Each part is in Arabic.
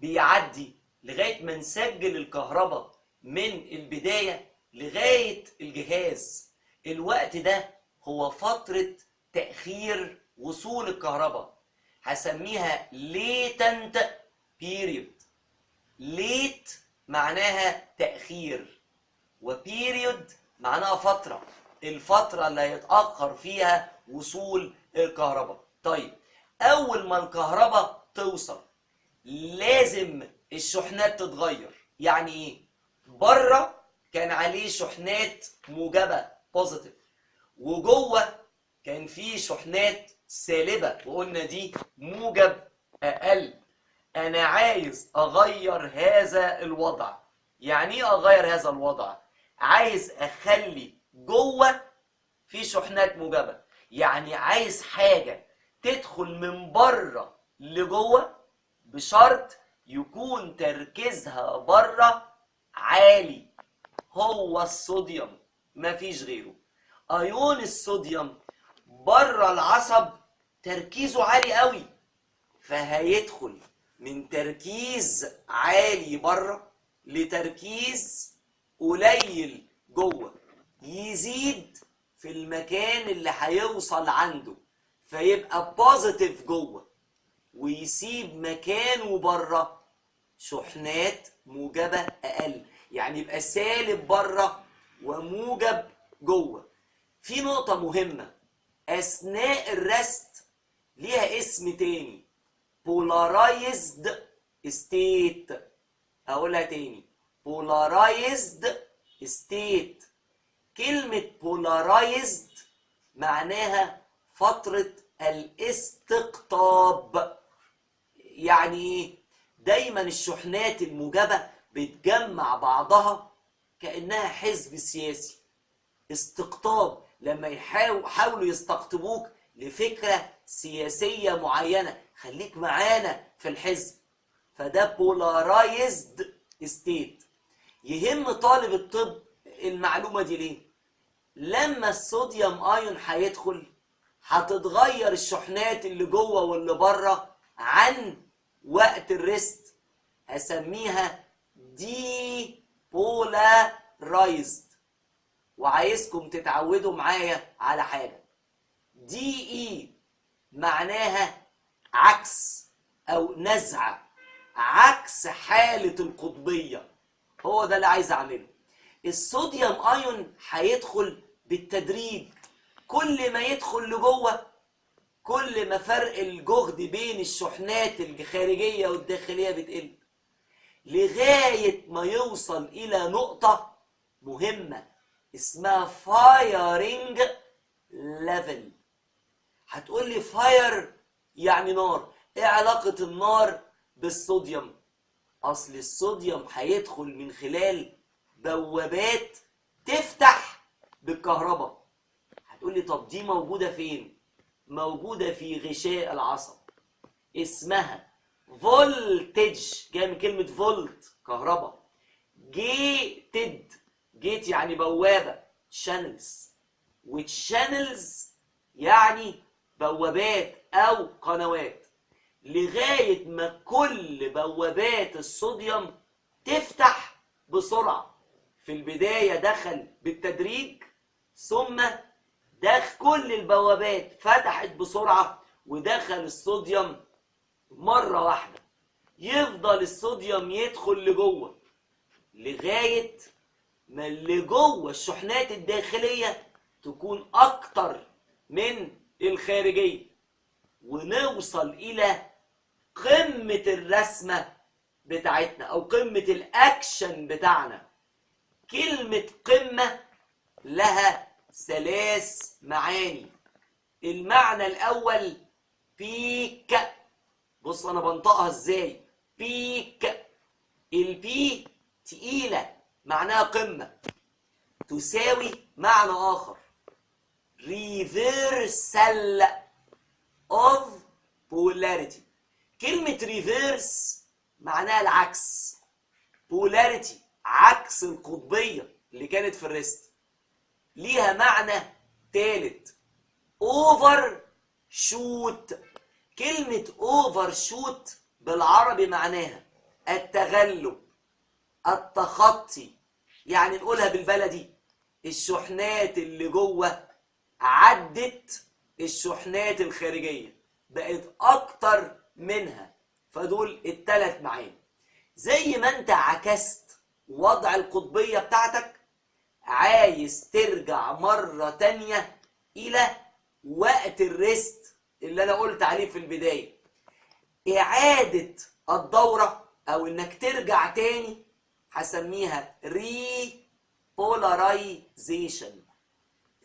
بيعدي لغاية ما نسجل الكهرباء من البداية لغاية الجهاز. الوقت ده هو فترة تأخير وصول الكهرباء. هسميها latent period. Late معناها تأخير وبيريود معناها فترة. الفترة اللي هيتأخر فيها وصول الكهرباء. طيب أول ما الكهرباء توصل لازم الشحنات تتغير. يعني إيه بره كان عليه شحنات موجبة بوزيتيف وجوه كان فيه شحنات سالبة وقلنا دي موجب أقل. أنا عايز أغير هذا الوضع. يعني إيه أغير هذا الوضع؟ عايز أخلي جوه في شحنات موجبة. يعني عايز حاجة تدخل من بره لجوه بشرط يكون تركيزها بره عالي. هو الصوديوم مفيش غيره. ايون الصوديوم بره العصب تركيزه عالي قوي فهيدخل من تركيز عالي بره لتركيز قليل جوه. يزيد في المكان اللي هيوصل عنده فيبقى بوزيتيف جوه. ويسيب مكانه بره. شحنات موجبة أقل. يعني يبقى سالب بره وموجب جوه. في نقطة مهمة. أثناء الرست ليها اسم تاني. Polarized state. أقولها تاني. Polarized state. كلمة polarized معناها فترة الاستقطاب. يعني إيه دايما الشحنات الموجبة بتجمع بعضها كأنها حزب سياسي. استقطاب لما يحاول- يحاولوا يستقطبوك لفكرة سياسية معينة. خليك معانا في الحزب. فده polarized state. يهم طالب الطب المعلومة دي ليه؟ لما الصوديوم ايون هيدخل هتتغير الشحنات اللي جوه واللي بره عن وقت ال rest هسميها دي polarized وعايزكم تتعودوا معايا على حاجة. دي اي معناها عكس أو نزعه عكس حالة القطبية. هو ده اللي عايز أعمله. الصوديوم ايون هيدخل بالتدريج. كل ما يدخل لجوه كل ما فرق الجهد بين الشحنات الخارجية والداخلية بتقل. لغاية ما يوصل إلى نقطة مهمة اسمها فايرنج level هتقول لي fire يعني نار. إيه علاقة النار بالصوديوم؟ أصل الصوديوم هيدخل من خلال بوابات تفتح بالكهرباء. هتقول لي طب دي موجودة فين؟ موجودة في غشاء العصب. اسمها voltage. جاية من كلمة فولت كهرباء. gated. gate يعني بوابة. channels وال channels يعني بوابات أو قنوات. لغاية ما كل بوابات الصوديوم تفتح بسرعة. في البداية دخل بالتدريج ثم دخل كل البوابات فتحت بسرعة ودخل الصوديوم مرة واحدة. يفضل الصوديوم يدخل لجوه لغاية ما اللي جوه الشحنات الداخلية تكون أكتر من الخارجية ونوصل إلى قمة الرسمة بتاعتنا أو قمة الأكشن بتاعنا. كلمة قمة لها ثلاث معاني. المعنى الأول بيك. بص أنا بنطقها إزاي. بيك. البي تقيلة معناها قمة. تساوي معنى آخر. reversal of polarity. كلمة reverse معناها العكس. polarity عكس القطبية اللي كانت في الريست. ليها معنى تالت. overshoot كلمة overshoot بالعربي معناها التغلب التخطي. يعني نقولها بالبلدي. الشحنات اللي جوه عدت الشحنات الخارجية بقت أكتر منها. فدول التلات معاني. زي ما انت عكست وضع القطبية بتاعتك عايز ترجع مرة تانية إلى وقت ال rest اللي أنا قلت عليه في البداية. إعادة الدورة أو إنك ترجع تاني هسميها repolarization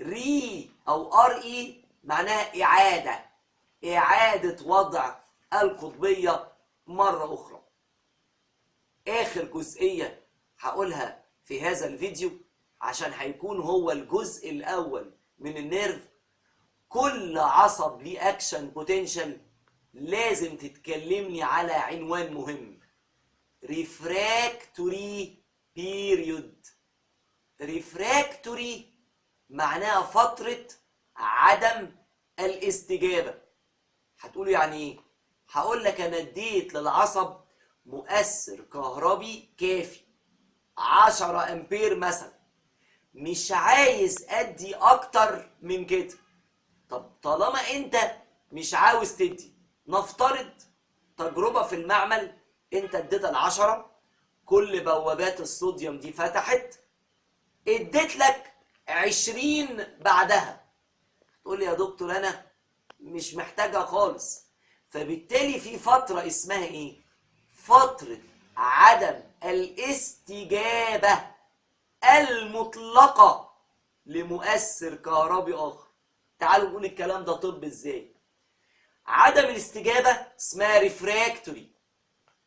re أو R E معناها إعادة. إعادة وضع القطبية مرة أخرى. آخر جزئية هقولها في هذا الفيديو. عشان هيكون هو الجزء الأول من ال nerve. كل عصب ليه action potential لازم تتكلمني على عنوان مهم. refractory period refractory معناها فترة عدم الاستجابة. هتقولوا يعني إيه؟ هقول لك أنا اديت للعصب مؤثر كهربي كافي. 10 أمبير مثلا. مش عايز أدي أكتر من كده. طب طالما أنت مش عاوز تدي نفترض تجربة في المعمل أنت اديتها العشرة كل بوابات الصوديوم دي فتحت اديت لك عشرين بعدها. تقول لي يا دكتور أنا مش محتاجها خالص. فبالتالي في فترة اسمها إيه؟ فترة عدم الاستجابة. المطلقة لمؤثر كهربي آخر. تعالوا نقول الكلام ده طب إزاي؟ عدم الاستجابة اسمها refractory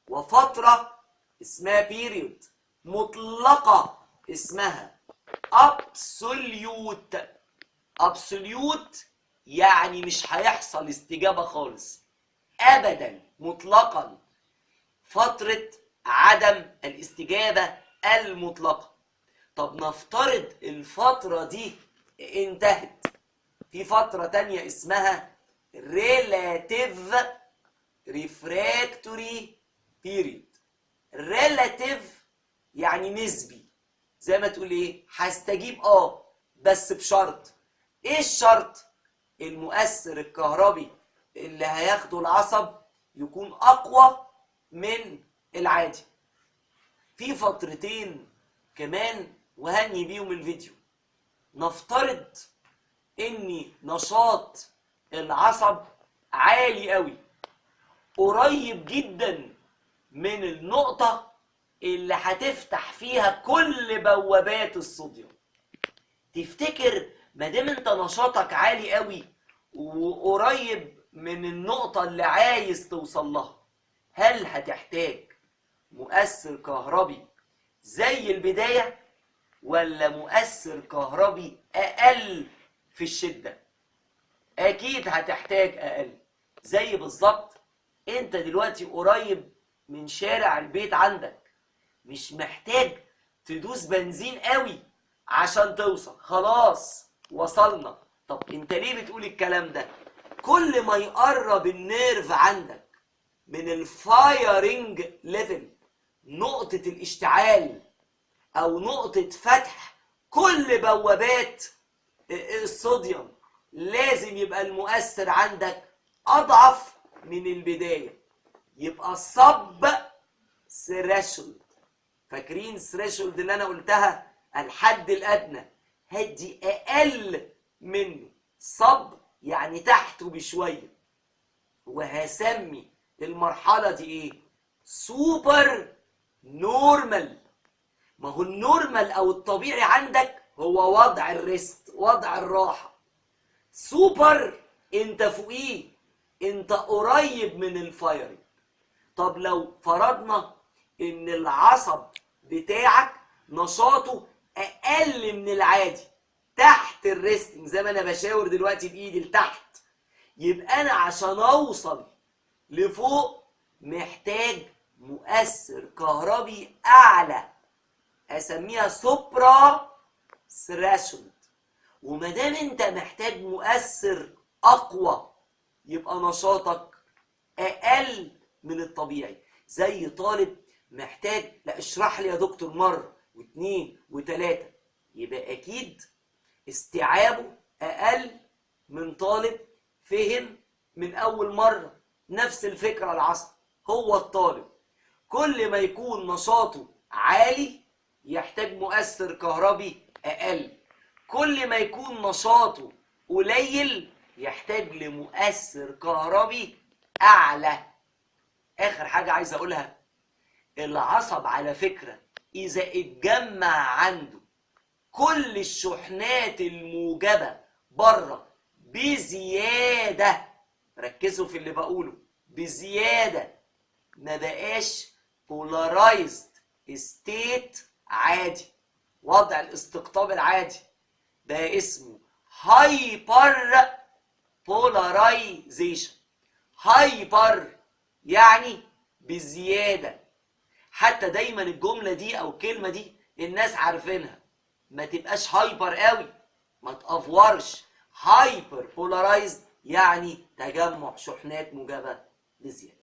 وفترة اسمها period مطلقة اسمها absolute absolute يعني مش هيحصل استجابة خالص. ابدا مطلقا. فترة عدم الاستجابة المطلقة. طب نفترض الفترة دي انتهت. في فترة تانية اسمها relative refractory period. relative يعني نسبي. زي ما تقول إيه؟ هستجيب آه بس بشرط. إيه الشرط؟ المؤثر الكهربي اللي هياخده العصب يكون أقوى من العادي. في فترتين كمان وهني بيهم الفيديو. نفترض ان نشاط العصب عالي قوي. قريب جدا من النقطة اللي هتفتح فيها كل بوابات الصوديوم. تفتكر ما دام أنت نشاطك عالي قوي وقريب من النقطة اللي عايز توصل لها هل هتحتاج مؤثر كهربي زي البداية ولا مؤثر كهربي أقل في الشدة. أكيد هتحتاج أقل. زي بالظبط أنت دلوقتي قريب من شارع البيت عندك. مش محتاج تدوس بنزين قوي عشان توصل. خلاص وصلنا. طب أنت ليه بتقول الكلام ده؟ كل ما يقرب ال nerve عندك من ال firing level نقطة الاشتعال أو نقطة فتح كل بوابات الصوديوم. لازم يبقى المؤثر عندك أضعف من البداية. يبقى sub threshold فاكرين threshold اللي أنا قلتها؟ الحد الأدنى. هدي أقل منه. sub يعني تحته بشوية. وهسمي المرحلة دي إيه؟ super normal ما هو ال normal أو الطبيعي عندك هو وضع ال rest وضع الراحة. سوبر أنت فوقيه أنت قريب من ال firing طب لو فرضنا إن العصب بتاعك نشاطه أقل من العادي تحت ال resting زي ما أنا بشاور دلوقتي بإيدي لتحت يبقى أنا عشان أوصل لفوق محتاج مؤثر كهربي أعلى. أسميها سوبرا ثريشولد. وما دام أنت محتاج مؤثر أقوى يبقى نشاطك أقل من الطبيعي. زي طالب محتاج لا اشرح لي يا دكتور مرة واثنين وثلاثة يبقى أكيد استيعابه أقل من طالب فهم من أول مرة. نفس الفكرة العصب هو الطالب. كل ما يكون نشاطه عالي يحتاج مؤثر كهربي أقل. كل ما يكون نشاطه قليل يحتاج لمؤثر كهربي أعلى. آخر حاجة عايز أقولها العصب على فكرة إذا اتجمع عنده كل الشحنات الموجبة بره بزيادة ركزوا في اللي بقوله بزيادة ما بقاش polarized state عادي. وضع الاستقطاب العادي. ده اسمه hyper polarization hyper يعني بزيادة. حتى دايما الجملة دي أو الكلمة دي الناس عارفينها. ما تبقاش hyper قوي. ما تأفورش. hyperpolarized يعني تجمع شحنات موجبة بزيادة